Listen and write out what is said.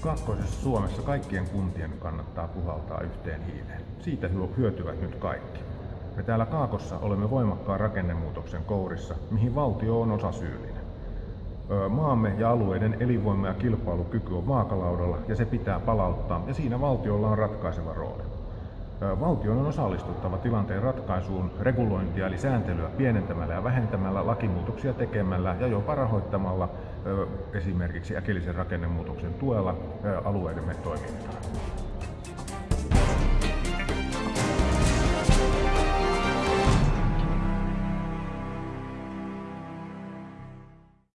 Kaakkoisessa Suomessa kaikkien kuntien kannattaa puhaltaa yhteen hiileen. Siitä hyötyvät nyt kaikki. Me täällä Kaakossa olemme voimakkaan rakennemuutoksen kourissa, mihin valtio on osasyyllinen. Maamme ja alueiden elinvoima ja kilpailukyky on vaakalaudalla ja se pitää palauttaa ja siinä valtiolla on ratkaiseva rooli. Valtion on osallistuttava tilanteen ratkaisuun regulointia eli sääntelyä pienentämällä ja vähentämällä, lakimuutoksia tekemällä ja jopa rahoittamalla esimerkiksi äkillisen rakennemuutoksen tuella alueidemme toimintaa.